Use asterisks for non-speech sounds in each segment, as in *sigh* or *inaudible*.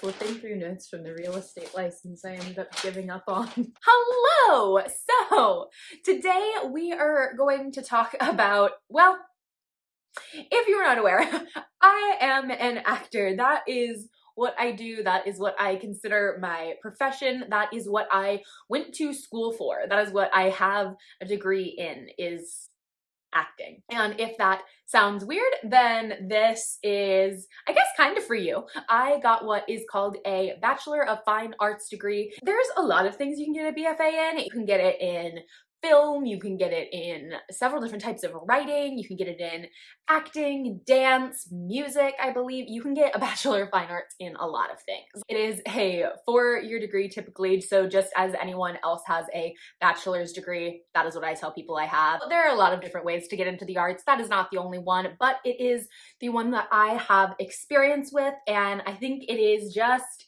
flipping through notes from the real estate license I ended up giving up on. *laughs* Hello! So, today we are going to talk about, well, if you're not aware, *laughs* I am an actor. That is what I do. That is what I consider my profession. That is what I went to school for. That is what I have a degree in is acting. And if that sounds weird, then this is, I guess, kind of for you. I got what is called a Bachelor of Fine Arts degree. There's a lot of things you can get a BFA in. You can get it in film, you can get it in several different types of writing, you can get it in acting, dance, music, I believe. You can get a *laughs* Bachelor of Fine Arts in a lot of things. It is a four-year degree typically, so just as anyone else has a bachelor's degree, that is what I tell people I have. There are a lot of different ways to get into the arts. That is not the only one, but it is the one that I have experience with, and I think it is just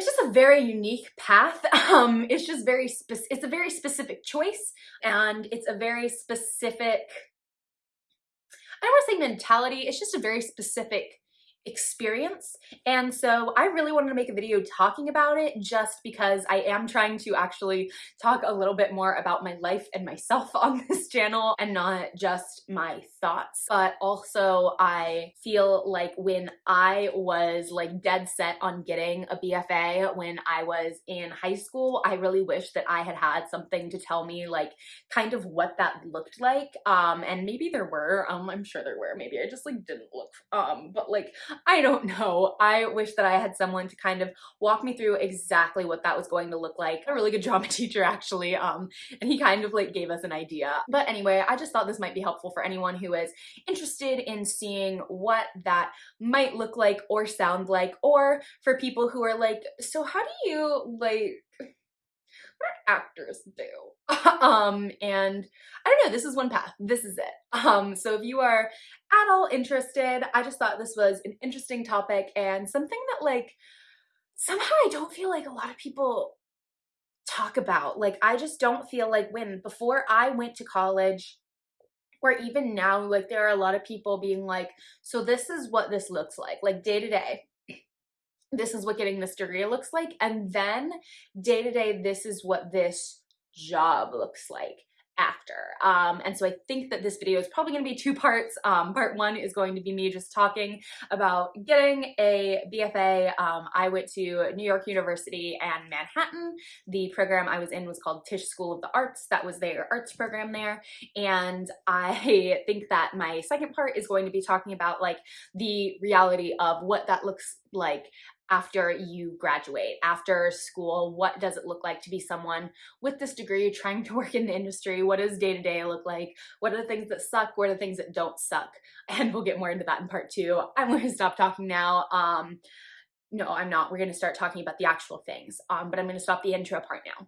it's just a very unique path. *laughs* Um, it's just very specific. It's a very specific choice and it's a very specific, I don't want to say mentality. It's just a very specific experience. And so I really wanted to make a video talking about it just because I am trying to actually talk a little bit more about my life and myself *laughs* on this channel and not just my thoughts. But also I feel like when I was like dead set on getting a BFA when I was in high school, I really wish that I had had something to tell me like kind of what that looked like. Um, and maybe there were, um, I'm sure there were, maybe I just like didn't look, um, but like I don't know. I wish that I had someone to kind of walk me through exactly what that was going to look like. A really good drama *laughs* teacher actually, um, and he kind of like gave us an idea. But anyway, I just thought this might be helpful for anyone who is interested in seeing what that might look like or sound like, or for people who are like, so how do you like actors do. *laughs* um, and I don't know, this is one path. This is it. *laughs* Um, so if you are at all interested, I just thought this was an interesting topic and something that like somehow I don't feel like a lot of people talk about. Like I just don't feel like when before I went to college or even now, like there are a lot of people being like, so this is what this looks like, like day to day this is what getting this degree looks like. And then day to day, this is what this job looks like after. Um, and so I think that this video is probably going to be two parts. Um, part one is going to be me just talking about getting a BFA. Um, I went to New York University and Manhattan. The program I was in was called Tisch School of the Arts. That was their arts program there. And I *laughs* think that my second part is going to be talking about like the reality of what that looks like after you graduate, after school, what does it look like to be someone with this degree trying to *laughs* work in the industry? What does day to day look like? What are the things that suck? What are the things that don't suck? *laughs* And we'll get more into that in part two. I'm going to stop talking now. Um, no, I'm not. We're going to start talking about the actual things, um, but I'm going to stop the intro part now.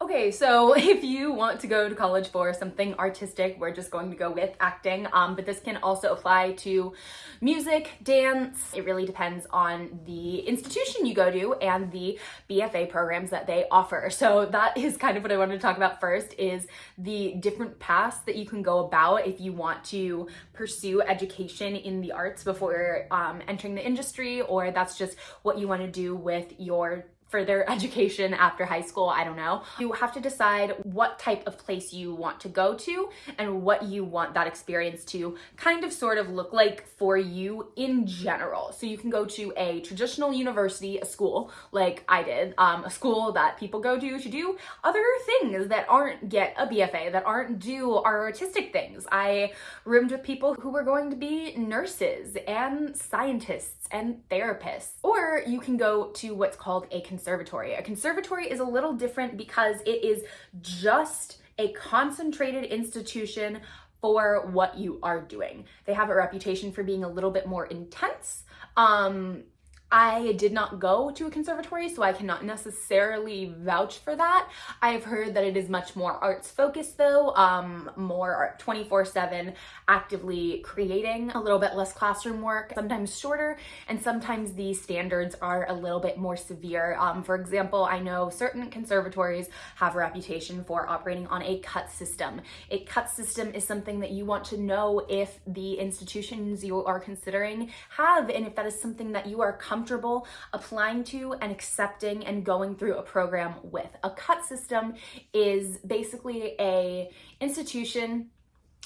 Okay, so *laughs* if you want to go to college for something artistic, we're just going to go with acting, um, but this can also apply to music, dance. It really depends on the institution you go to and the BFA programs that they offer. *laughs* So that is kind of what I wanted to talk about first is the different paths that you can go about if you want to pursue education in the arts before um, entering the industry, or that's just what you want to do with your further education after high school, I don't know. You have to decide what type of place you want to go to and what you want that experience to kind of sort of look like for you in general. So you can go to a traditional university, a school like I did, um, a school that people go to to do other things that aren't get a BFA, that aren't do our artistic things. I roomed with people who were going to be nurses and scientists and therapists. Or you can go to what's called a conservatory. A conservatory is a little different because it is just a concentrated institution for what you are doing. They have a reputation for being a little bit more intense. Um, I did not go to a conservatory, so I cannot necessarily vouch for that. I've heard that it is much more arts focused though, um, more 24-7 actively creating, a little bit less classroom work, sometimes shorter, and sometimes the standards are a little bit more severe. Um, for example, I know certain conservatories have a reputation for operating on a cut system. A cut system is something that you want to know if the institutions you are considering have, and if that is something that you are comfortable comfortable applying to and accepting and going through a program with. A cut system is basically a institution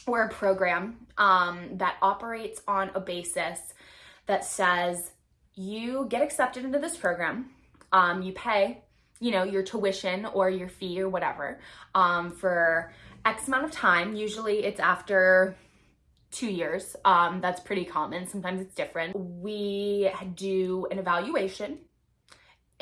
or a program um, that operates on a basis that says you get accepted into this program, um, you pay, you know, your tuition or your fee or whatever um, for X amount of time. Usually it's after two years. Um, that's pretty common. Sometimes it's different. We do an evaluation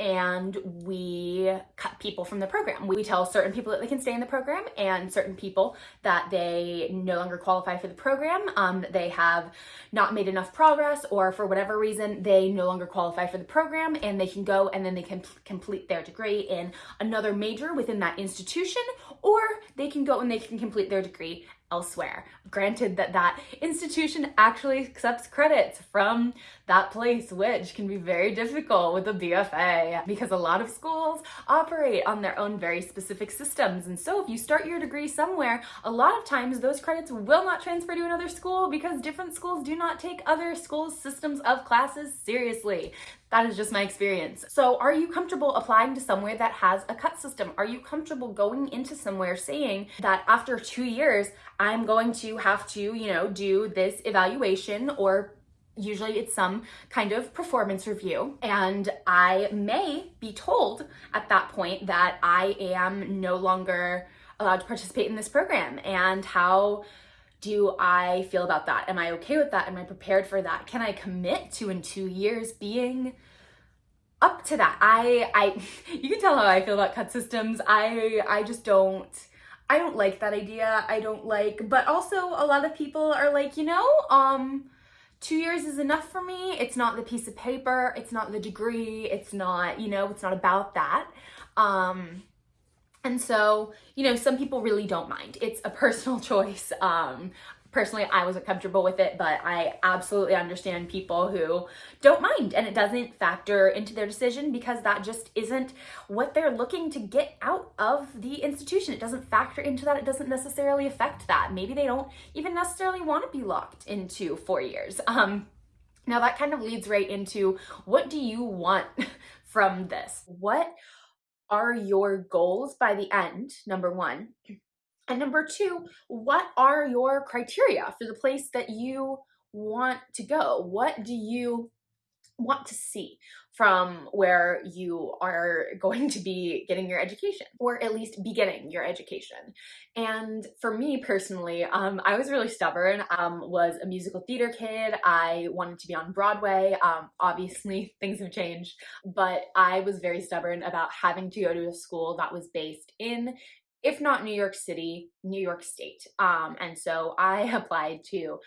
and we cut people from the program. We tell certain people that they can stay in the program and certain people that they no longer qualify for the program, um, they have not made enough progress or for whatever reason they no longer qualify for the program and they can go and then they can complete their degree in another major within that institution or they can go and they can complete their degree elsewhere. Granted that that institution actually accepts credits from that place, which can be very difficult with a BFA because a lot of schools operate on their own very specific systems. And so if you start your degree somewhere, a lot of times those credits will not transfer to another school because different schools do not take other schools' systems of classes seriously. That is just my experience. So are you comfortable applying to somewhere that has a cut system? Are you comfortable going into somewhere saying that after two years, I'm going to have to, you know, do this evaluation or usually it's some kind of performance review and I may be told at that point that I am no longer allowed to participate in this program and how do I feel about that? Am I okay with that? Am I prepared for that? Can I commit to in two years being up to that? I, I, *laughs* you can tell how I feel about cut systems. I, I just don't, I don't like that idea. I don't like, but also a lot of people are like, you know, um, two years is enough for me. It's not the piece of paper. It's not the degree. It's not, you know, it's not about that. Um, and so, you know, some people really don't mind. It's a *laughs* personal choice. Um, personally, I wasn't comfortable with it, but I absolutely understand people who don't mind and it doesn't factor into their decision because that just isn't what they're looking to get out of the institution. It doesn't factor into that. It doesn't necessarily affect that. Maybe they don't even necessarily want to be locked into four years. Um, now that kind of leads right into what do you want *laughs* from this? What are your goals by the end, number one? And number two, what are your criteria for the place that you want to go? What do you want to see from where you are going to be getting your education or at least beginning your education. And for me personally um, i was really stubborn um, was a musical theater kid. I wanted to be on broadway. Um, obviously *laughs* things have changed but i was very stubborn about having to go to a school that was based in if not New York City, New York State. Um, and so I *laughs* applied to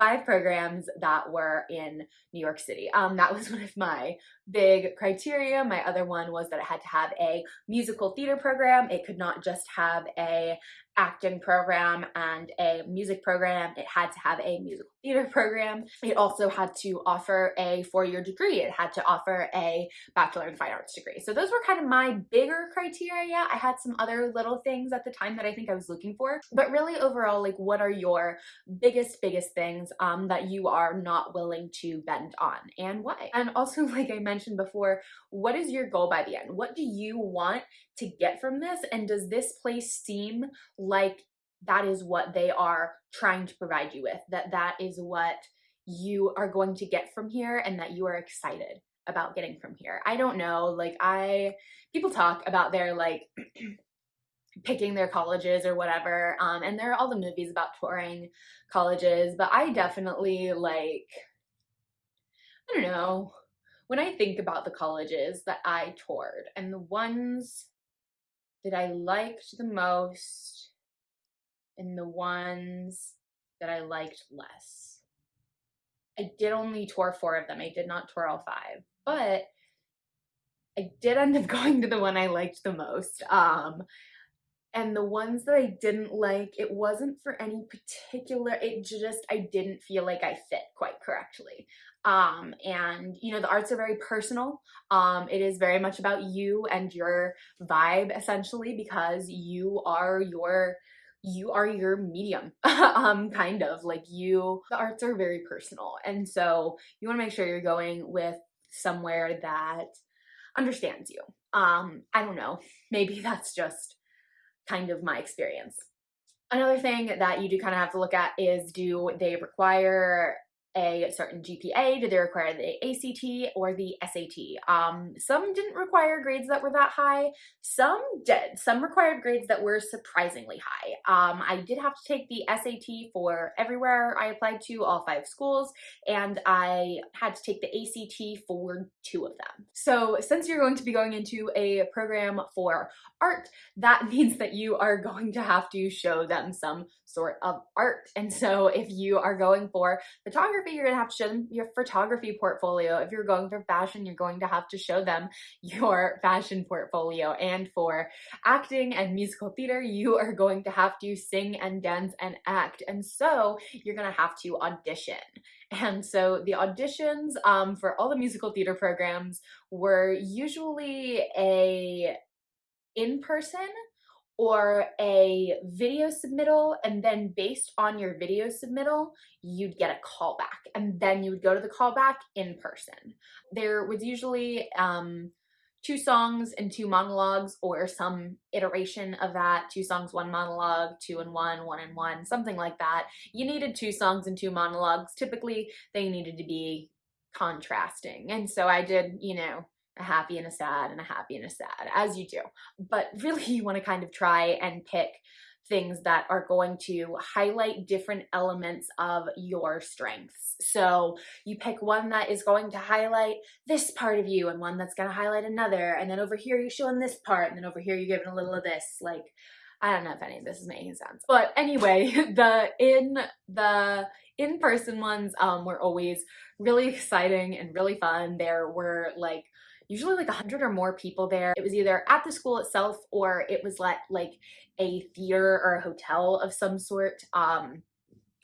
five programs that were in New York City. Um, that was *laughs* one of my big criteria. My other one was that it had to have a musical theater program. It could not just have a acting program and a music program. It had to have a musical theater program. It also had to offer a four-year degree. It had to offer a Bachelor in Fine Arts degree. So those were kind of my bigger criteria. I had some other little things at the time that I think I was looking for. But really overall, like what are your biggest, biggest things um, that you are not willing to bend on and why? And also, *laughs* like I mentioned before, what is your goal by the end? What do you want to get from this? And does this place seem like that is what they are trying to provide you with, that that is what you are going to get from here and that you are excited about getting from here. I don't know, like I, people talk about their like, *clears throat* picking their colleges or whatever um and there are all the movies about touring colleges but i definitely like i don't know when i think about the colleges that i toured and the ones that i liked the most and the ones that I liked less. I did only tour four of them. I did not tour all five, but I did end up *laughs* going to the one I liked the most. Um, and the ones that I didn't like, it wasn't for any particular, it just, I didn't feel like I fit quite correctly. Um, and you know, the arts are very personal. Um, it is very much about you and your vibe essentially because you are your you are your medium *laughs* um kind of like you the arts are very personal and so you want to make sure you're going with somewhere that understands you. Um, I don't know, maybe *laughs* that's just kind of my experience. Another thing that you do kind of have to look at is do they require a certain GPA? Did they require the ACT or the SAT? Um, some didn't require grades that were that high. Some did. Some required grades that were surprisingly high. Um, I did have to take the SAT for everywhere I applied to, all five schools, and I had to take the ACT for two of them. So since you're going to be going into a program for art, that *laughs* means that you are going to have to show them some sort of art. And so if you are going for photography, you're gonna have to show them your photography portfolio. If you're going for fashion, you're going to have to show them *laughs* your fashion portfolio. And for acting and musical theater, you are going to have to sing and dance and act. And so you're gonna have to audition. And so the auditions um, for all the musical theater programs were usually a in-person or a video submittal and then based on your video submittal you'd get a callback and then you would go to the callback in person. There was usually um, two songs and two monologues or some iteration of that two songs one monologue two and one one and one something like that. You needed two songs and two monologues. Typically they needed to be contrasting. And so i did you know a happy and a sad and a happy and a sad, as you do. But *laughs* really you wanna kind of try and pick things that are going to highlight different elements of your strengths. So you pick one that is going to highlight this part of you and one that's going to highlight another. And then over here you're showing this part and then over here you're giving a little of this. Like, I don't know if any of this is making sense. But anyway, *laughs* the in the in-person ones um, were always really exciting and really fun. There were like usually like a hundred or more people there. It was either at the school itself or it was like, like a theater or a hotel of some sort. Um,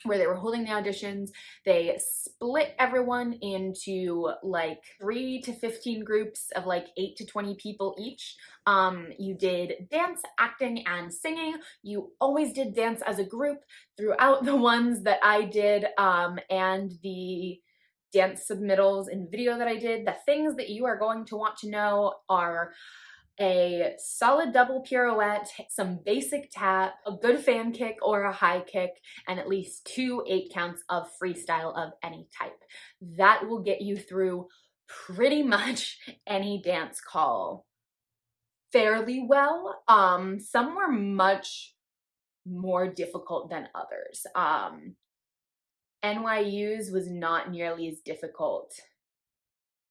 where they were holding the auditions. They split everyone into like 3 to 15 groups of like 8 to 20 people each. Um, you did dance, acting, and singing. You always did dance as a group throughout *laughs* the ones that I did um, and the dance submittals and video that I did, the things that you are going to want to know are a solid double pirouette, some basic tap, a good fan kick or a high kick, and at least two eight counts of freestyle of any type. That will get you through pretty much *laughs* any dance call fairly well. Um, some were much more difficult than others. Um, NYU's was not nearly as difficult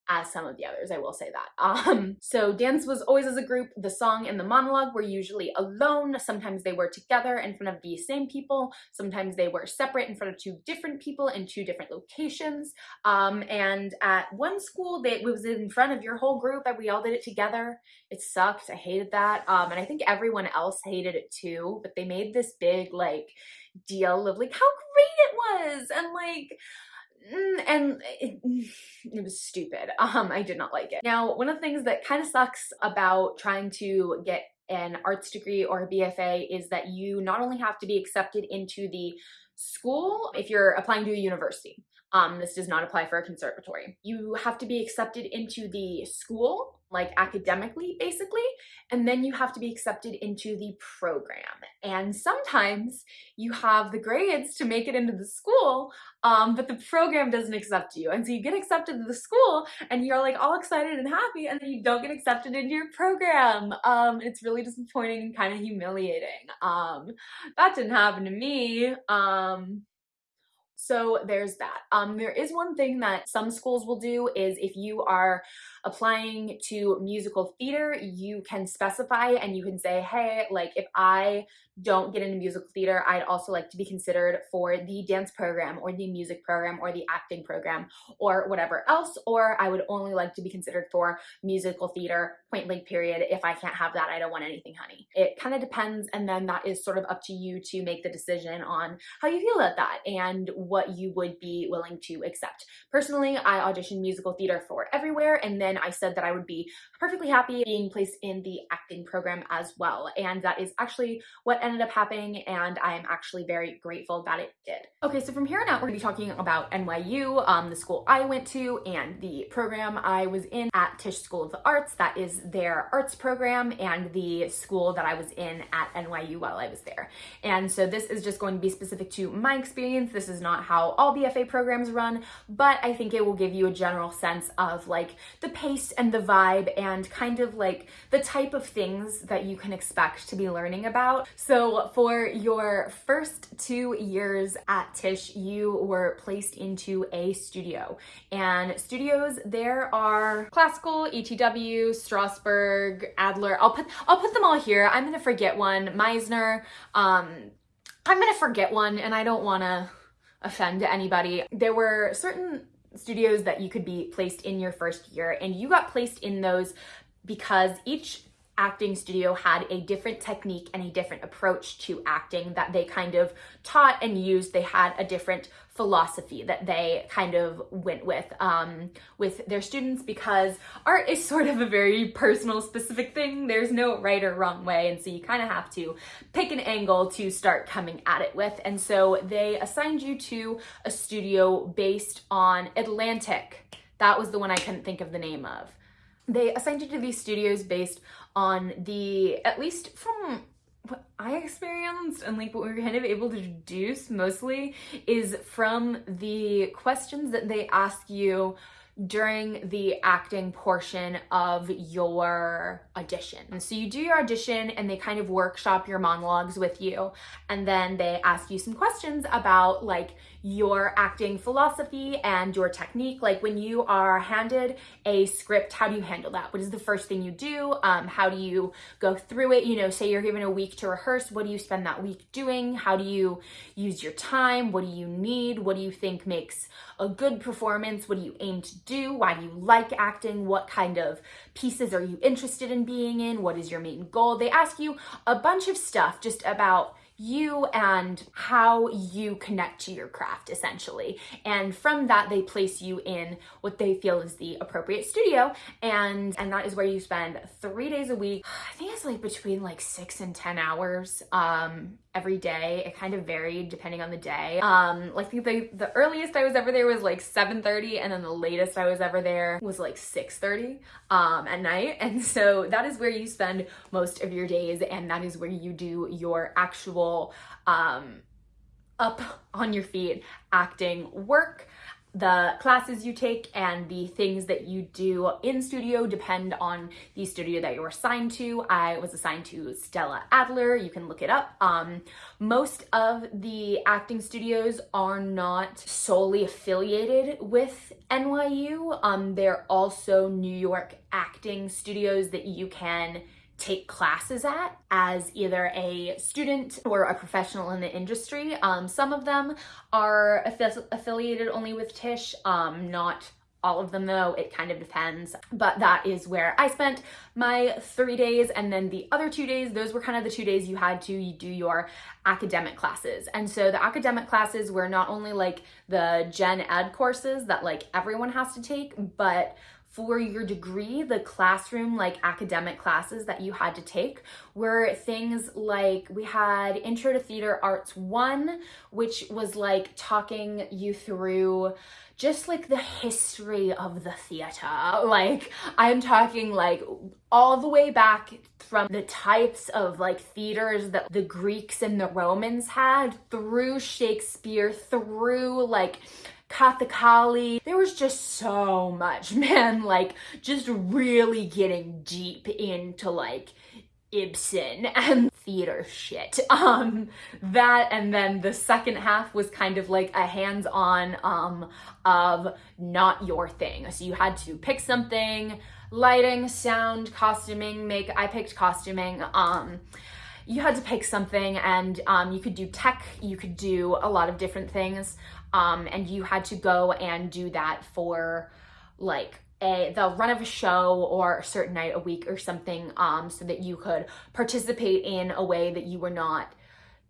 as some of the others, I will say that. *laughs* Um, so dance was always as a group. The song and the monologue were usually alone. Sometimes they were together in front of the same people. Sometimes they were separate in front of two different people in two different locations. Um, and at one school, they, it was in front of your whole group and we all did it together. It sucked. I hated that. Um, and I think everyone else hated it too, but they made this big like deal of like how great it was and like and it, it, was stupid. *laughs* Um, I did not like it. Now, one of the things that kind of sucks about trying to get an arts degree or a BFA is that you not only have to be accepted into the school if you're applying to a university. Um, this does not apply for a conservatory. You have to be accepted into the school like academically basically and then you have to be accepted into the program. And sometimes you have the grades to make it into the school um, but the program doesn't accept you. And so you get accepted to the school and you're like all excited and happy and then you don't get accepted into your program. Um, it's really disappointing and kind of humiliating. Um, that didn't happen to me. Um, so there's that. Um, there is one thing that some schools will do is if you are applying to musical theater, you can specify and you can say, hey, like if I don't get into musical theater, I'd also like to be considered for the dance program or the music program or the acting program or whatever else, or I would only like to be considered for musical theater, point blank period. If I can't have that, I don't want anything, honey. It kind of depends, and then that is sort of up to you to make the decision on how you feel about that and what you would be willing to accept. Personally, I auditioned musical theater for everywhere, and then I said that I would be perfectly happy being placed in the acting program as well. And that is actually what ended up happening and I am actually very grateful that it did. Okay, so from here on out, we're gonna be talking about NYU, um, the school I went to and the program I was in at Tisch School of the Arts. That is their arts program and the school that I was in at NYU while I was there. And so this is just going to be specific to my experience. This is not how all BFA programs run, but I think it will give you a general sense of like the and the vibe and kind of like the type of things that you can expect to be learning about. So for your first two years at Tisch, you were placed into a studio and studios, there are classical, ETW, Strasberg, Adler. I'll put, I'll put them all here. I'm gonna forget one, Meisner. Um, I'm gonna forget one and I don't wanna offend anybody. There were certain studios that you could be placed in your first year and you got placed in those because each acting studio had a different technique and a different approach to acting that they kind of taught and used. They had a different philosophy that they kind of went with um, with their students because art is sort of a very personal specific thing. There's no right or wrong way and so you kind of have to pick an angle to start coming at it with and so they assigned you to a studio based on Atlantic. That was the one I couldn't think of the name of. They assigned you to these studios based on the, at least from what I experienced and like what we were kind of able to deduce mostly is from the questions that they ask you during the acting portion of your audition. And so you do your audition and they kind of workshop your monologues with you. And then they ask you some questions about like your acting philosophy and your technique. Like when you are handed a script, how do you handle that? What is the first thing you do? Um, how do you go through it? You know, say you're given a week to rehearse. What do you spend that week doing? How do you use your time? What do you need? What do you think makes a good performance? What do you aim to do? Why do you like acting? What kind of pieces are you interested in being in? What is your main goal? They ask you a bunch of stuff just about you and how you connect to your craft essentially. And from that, they place you in what they feel is the appropriate studio. And, and that is where you spend three days a week. *sighs* I think it's like between like six and 10 hours um, every day. It kind of varied depending on the day. Um, like the, the earliest I was ever there was like 7.30 and then the latest I was ever there was like 6.30 um, at night. *laughs* And so that is where you spend most of your days and that is where you do your actual um, up on your feet acting work the classes you take and the things that you do in studio depend on the studio that you're assigned to. I was assigned to Stella Adler. You can look it up. Um, most of the acting studios are not solely affiliated with NYU. Um, they're also New York acting studios that you can take classes at as either a student or a professional in the industry. Um, some of them are affiliated only with Tisch, um, not all of them though, it kind of depends. But that is where I spent my three days and then the other two days, those were kind of the two days you had to do your academic classes. And so the academic classes were not only like the gen ed courses that like everyone has to take, but for your degree, the classroom, like academic classes that you had to take were things like we had Intro to Theater Arts 1, which was like talking you through just like the history of the theater. *laughs* Like I'm talking like all the way back from the types of like theaters that the Greeks and the Romans had through Shakespeare, through like Kathakali. There was just so much, *laughs* man, like just really getting deep into like Ibsen and theater shit. *laughs* Um, that and then the second half was kind of like a hands-on um, of not your thing. So you had to pick something, lighting, sound, costuming, make, I picked costuming. Um, you had to pick something and um, you could do tech, you could do a lot of different things um, and you had to go and do that for like a the run of a show or a certain night a week or something um, so that you could participate in a way that you were not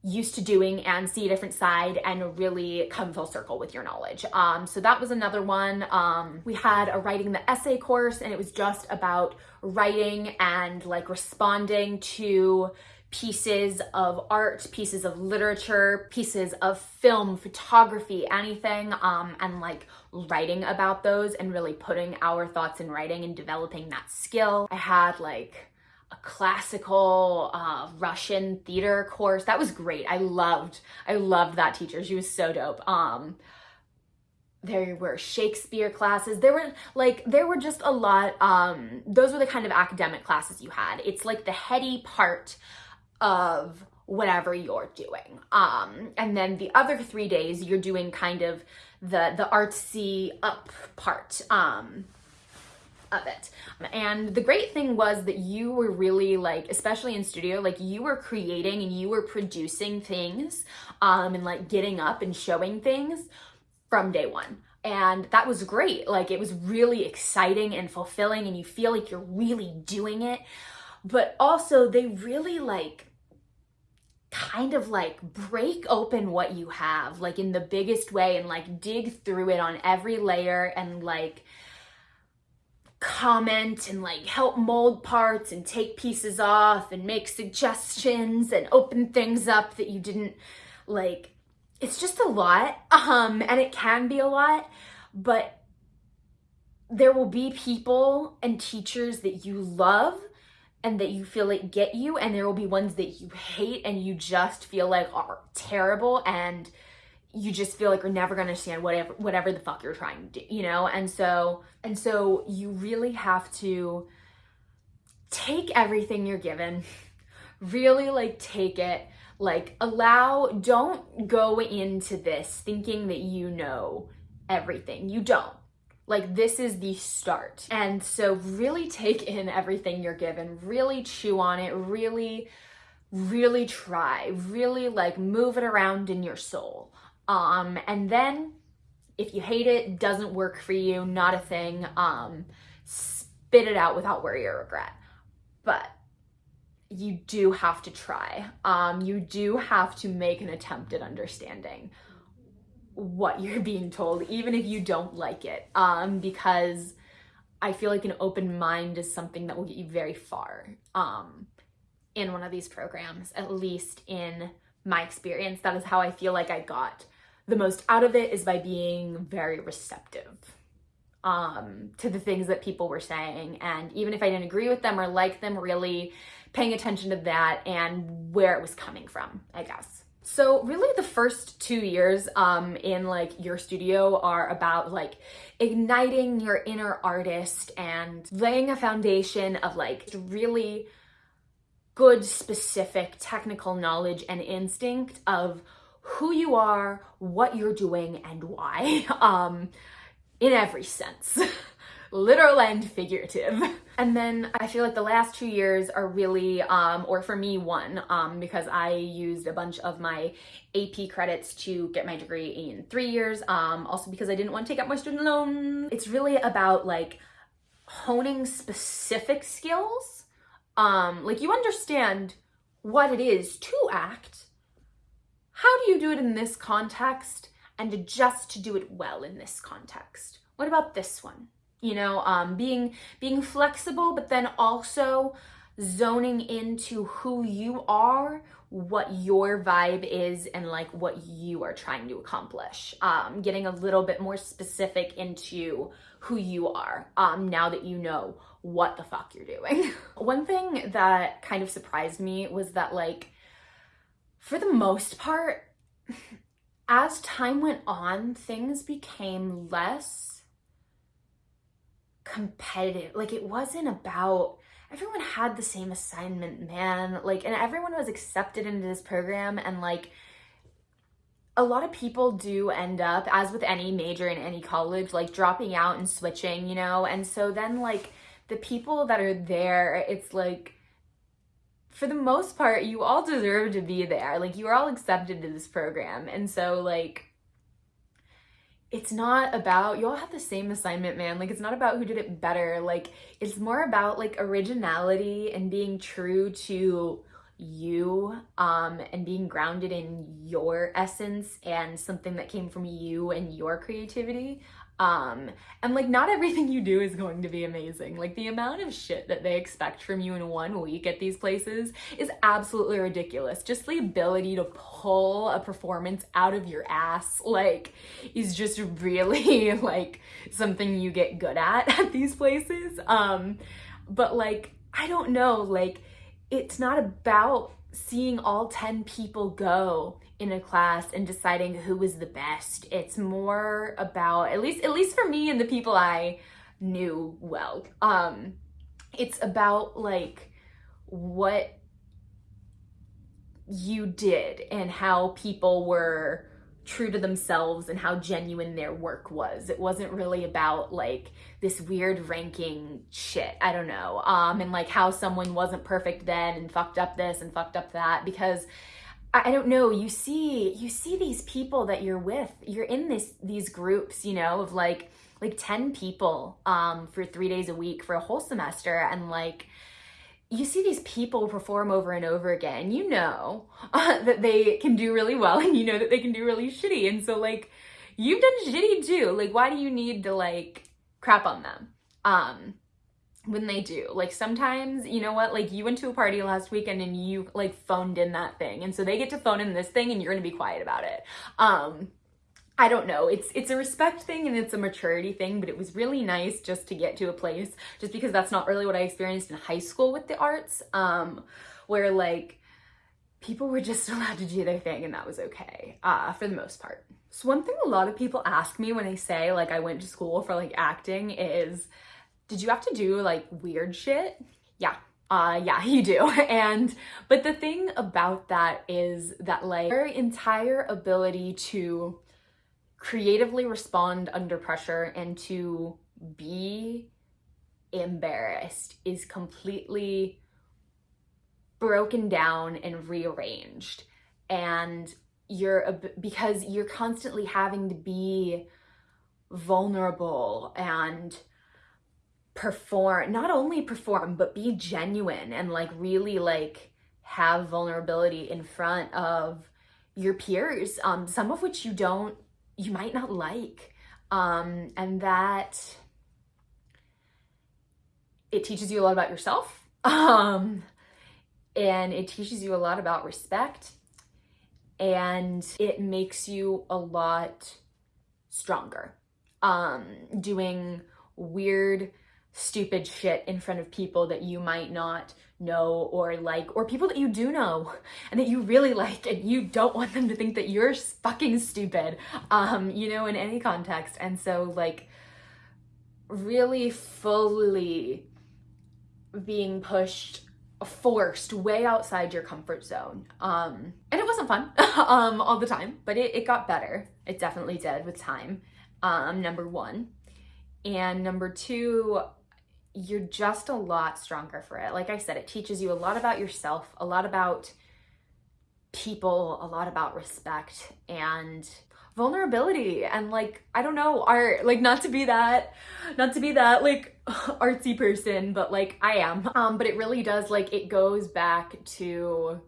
used to doing and see a different side and really come full circle with your knowledge. Um, so that was another one. Um, we had a writing the essay course and it was just about writing and like responding to pieces of art, pieces of literature, pieces of film, photography, anything, um, and like writing about those and really putting our thoughts in writing and developing that skill. I had like a classical uh, Russian theater course. That was great. I loved, I loved that teacher. She was so dope. Um, there were Shakespeare classes. There were like, there were just a lot. Um, those were the kind of academic classes you had. It's like the heady part of whatever you're doing. Um, and then the other three days you're doing kind of the, the artsy up part. Um, of it. And the great thing was that you were really like, especially in studio, like you were creating and you were producing things um, and like getting up and showing things from day one. And that was great. Like it was really exciting and fulfilling and you feel like you're really doing it. But also they really like kind of like break open what you have like in the biggest way and like dig through it on every layer and like comment and like help mold parts and take pieces off and make suggestions and open things up that you didn't like it's just a lot um and it can be a lot but there will be people and teachers that you love and that you feel like get you and there will be ones that you hate and you just feel like are terrible and you just feel like you're never gonna understand whatever whatever the fuck you're trying to do, you know? And so and so you really have to take everything you're given, really like take it, like allow, don't go into this thinking that you know everything. You don't. Like this is the start. And so really take in everything you're given, really chew on it, really, really try, really like move it around in your soul. Um, and then if you hate it, doesn't work for you, not a thing, um, spit it out without worry or regret. But you do have to try. Um, you do have to make an attempt at understanding what you're *laughs* being told, even if you don't like it. Um, because I feel like an open mind is something that will get you very far um, in one of these programs, at least in my experience. That is how I feel like I got the most out of it is by being very receptive um, to the things that people were saying. And even if I didn't agree with them or like them, really paying attention to that and where it was coming from, I guess. So really the first two years um, in like your studio are about like igniting your inner artist and laying a foundation of like really good specific technical knowledge and instinct of who you are, what you're doing, and why, *laughs* um, in every sense. *laughs* literal and figurative. And then I feel like the last two years are really, um, or for me, one, um, because I used a bunch of my AP credits to get my degree in three years. Um, also because I didn't want to take out my student loan. It's really about like honing specific skills. Um, like you understand what it is to act, how do you do it in this context and adjust to do it well in this context? What about this one? You know, um, being, being flexible, but then also zoning into who you are, what your vibe is, and like what you are trying to accomplish. Um, getting a little bit more specific into who you are um, now that you know what the fuck you're doing. *laughs* One thing that kind of surprised me was that like for the most part, *laughs* as time went on, things became less competitive. Like it wasn't about everyone had the same assignment, man. Like and everyone was accepted into this program and like a lot of people do end up as with any major in any college like dropping out and switching, you know? And so then like the people that are there, it's like for the most part, you all deserve to be there. Like, you are all accepted to this program. And so, like, it's not about, you all have the same assignment, man. Like, it's not about who did it better. Like, it's more about, like, originality and being true to you um, and being grounded in your essence and something that came from you and your creativity. Um, and like not everything you do is going to be amazing. Like the amount of shit that they expect from you in one week at these places is absolutely ridiculous. Just the ability to pull a performance out of your ass, like, is just really *laughs* like something you get good at at these places. Um, but like, I don't know, like, it's not about seeing all 10 people go in a class and deciding who was the best. It's more about at least at least for me and the people I knew well. Um it's about like what you did and how people were true to themselves and how genuine their work was. It wasn't really about like this weird ranking shit. I don't know. Um and like how someone wasn't perfect then and fucked up this and fucked up that because I don't know, you see you see these people that you're with. You're in this these groups, you know, of like like 10 people um for 3 days a week for a whole semester and like you see these people perform over and over again. You know uh, *laughs* that they can do really well *laughs* and you know that they can do really shitty. And so like you've done shitty too. Like why do you need to like crap on them? Um when they do. Like sometimes, you know what, like you went to a party last weekend and you like phoned in that thing. And so they get to phone in this thing and you're gonna be quiet about it. Um, I don't know. It's it's a respect thing and it's a maturity thing, but it was really nice just to get to a place just because that's not really what I experienced in high school with the arts. Um, where like people were just *laughs* allowed to do their thing and that was okay uh, for the most part. So one thing a lot of people ask me when I say like I went to school for like acting is did you have to do like weird shit? Yeah. Uh, yeah, *laughs* you do. And, but the thing about that is that like your entire ability to creatively respond under pressure and to be embarrassed is completely broken down and rearranged. And you're, because you're constantly having to be vulnerable and perform, not only perform, but be genuine and like really like have vulnerability in front of your peers, um, some of which you don't, you might not like. Um, and that it teaches you a lot about yourself. *laughs* Um, and it teaches you a lot about respect and it makes you a lot stronger. Um, doing weird stupid shit in front of people that you might not know or like, or people that you do know *laughs* and that you really like and you don't want them to think that you're fucking stupid, um, you know, in any context. And so like really fully being pushed forced way outside your comfort zone. Um, and it wasn't fun *laughs* um, all the time, but it, it got better. It definitely did with time, um, number one. And number two, you're just a lot stronger for it. Like I said, it teaches you a lot about yourself, a lot about people, a lot about respect and vulnerability and like I don't know, art, like not to be that not to be that like *laughs* artsy person, but like I am. Um but it really does like it goes back to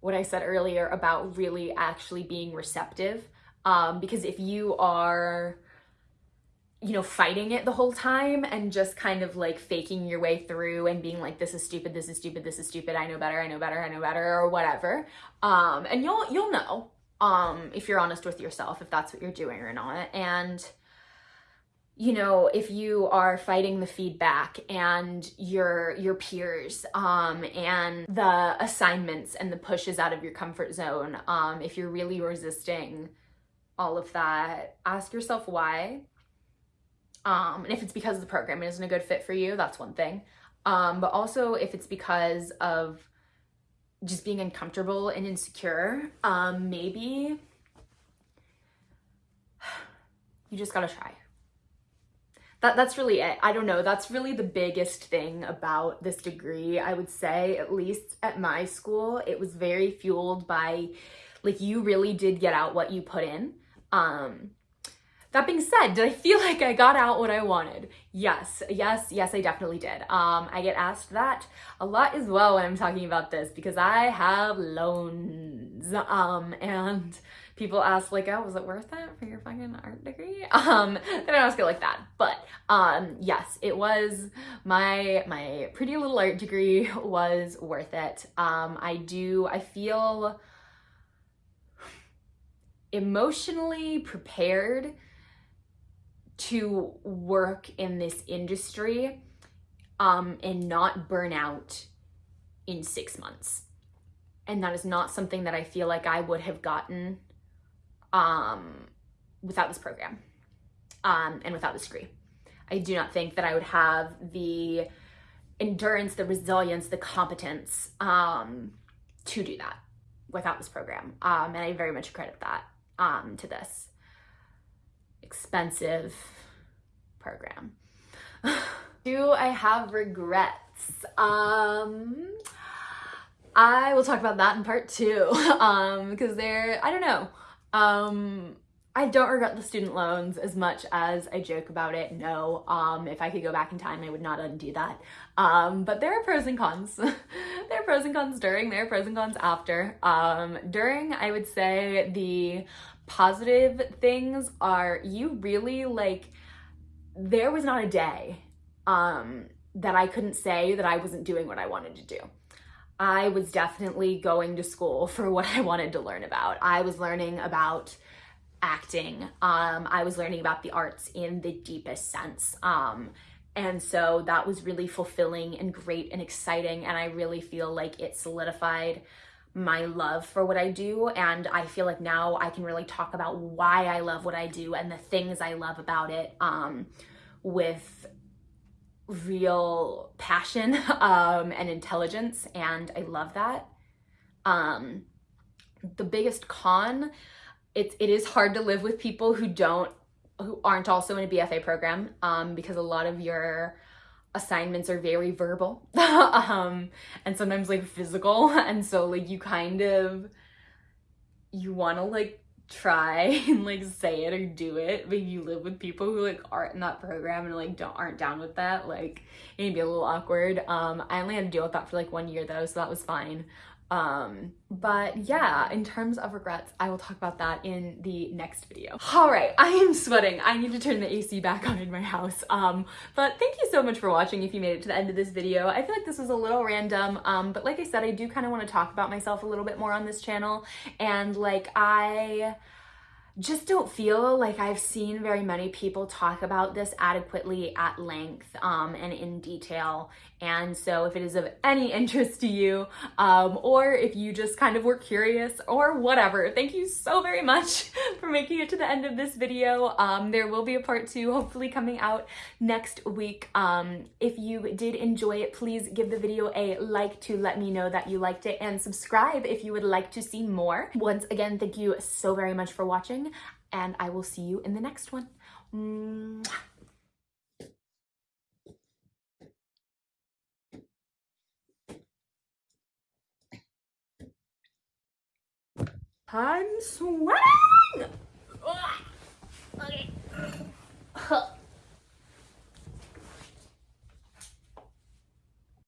what I said earlier about really actually being receptive. Um because if you are you know, fighting it the whole time and just kind of like faking your way through and being like, this is stupid, this is stupid, this is stupid, I know better, I know better, I know better, or whatever. Um, and you'll, you'll know, um, if you're honest with yourself, if that's what you're doing or not. And, you know, if you are fighting the feedback and your, your peers, um, and the assignments and the pushes out of your comfort zone, um, if you're really resisting all of that, ask yourself why um, and if it's because the program isn't a good fit for you, that's one thing. Um, but also if it's because of just being uncomfortable and insecure, um, maybe *sighs* you just gotta try. That, that's really it. I don't know. That's really the biggest thing about this degree. I would say, at least at my school, it was very fueled by, like, you really did get out what you put in. Um, that being said, did I feel like I got out what I wanted? Yes, yes, yes, I definitely did. Um, I get asked that a lot as well when I'm talking about this because I have loans. Um, and people ask like, oh, was it worth it for your fucking art degree? *laughs* Um, they don't ask it like that. But um, yes, it was my my pretty little art degree was worth it. Um, I do, I feel emotionally prepared to work in this industry um, and not burn out in six months. And that is not something that I feel like I would have gotten um, without this program um, and without this degree. I do not think that I would have the endurance, the resilience, the competence um, to do that without this program. Um, and I very much credit that um, to this expensive program. *sighs* Do I have regrets? Um, I will talk about that in part two *laughs* um, because they're, I don't know. Um, I don't regret the student loans as much as I joke about it. No, um, if I could go back in time, I would not undo that. Um, but there are pros and cons. *laughs* there are pros and cons during, there are pros and cons after. Um, during, I would say the positive things are you really like, there was not a day um, that I couldn't say that I wasn't doing what I wanted to do. I was definitely going to school *laughs* for what I wanted to learn about. I was learning about acting. Um, I was learning about the arts in the deepest sense. Um, and so that was really fulfilling and great and exciting. And I really feel like it solidified my love for what I do. And I feel like now I can really talk about why I love what I do and the things I love about it um, with real passion *laughs* um, and intelligence. And I love that. Um, the biggest con, it, it is hard to live with people who don't, who aren't also in a BFA program um, because a lot of your assignments are very verbal *laughs* um, and sometimes like physical. *laughs* And so like you kind of, you want to like try *laughs* and like say it or do it but you live with people who like aren't in that program and like don't aren't down with that like it'd be a little awkward um i only had to deal with that for like one year though so that was fine um, but yeah, in terms of regrets, I will talk about that in the next video. All right, I am sweating. I need to turn the AC back on in my house. Um, but thank you so much for watching if you made it to the end of this video. I feel like this was a little random, um, but like I said, I do kind of want to talk about myself a little bit more on this channel. And like I just don't feel like I've seen very many people talk about this adequately at length um, and in detail. And so if it is of any *laughs* interest to you, um, or if you just kind of were curious or whatever, thank you so very much *laughs* for making it to the end of this video. Um, there will be a part two hopefully coming out next week. Um, if you did enjoy it, please give the video a like to let me know that you liked it and subscribe if you would like to see more. Once again, thank you so very much for watching and I will see you in the next one. Mwah. I'm sweating! Okay. *laughs*